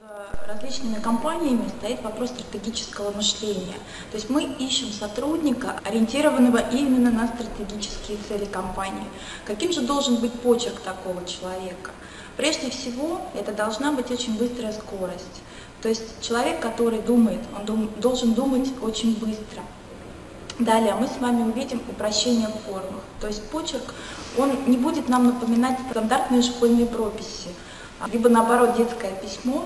Э, различными компаниями стоит вопрос стратегического мышления. То есть мы ищем сотрудника, ориентированного именно на стратегические цели компании. Каким же должен быть почерк такого человека? Прежде всего, это должна быть очень быстрая скорость. То есть человек, который думает, он дум, должен думать очень быстро. Далее мы с вами увидим упрощение в формах. То есть почерк, он не будет нам напоминать стандартные школьные прописи, либо наоборот детское письмо.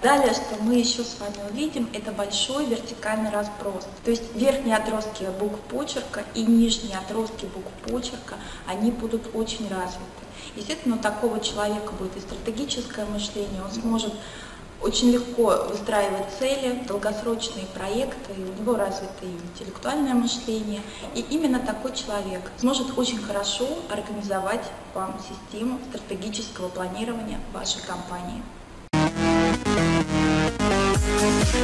Далее, что мы еще с вами увидим, это большой вертикальный разброс. То есть верхние отростки букв почерка и нижние отростки букв почерка, они будут очень развиты. Естественно, у такого человека будет и стратегическое мышление, он сможет очень легко выстраивать цели, долгосрочные проекты, у него развито и интеллектуальное мышление. И именно такой человек сможет очень хорошо организовать вам систему стратегического планирования вашей компании.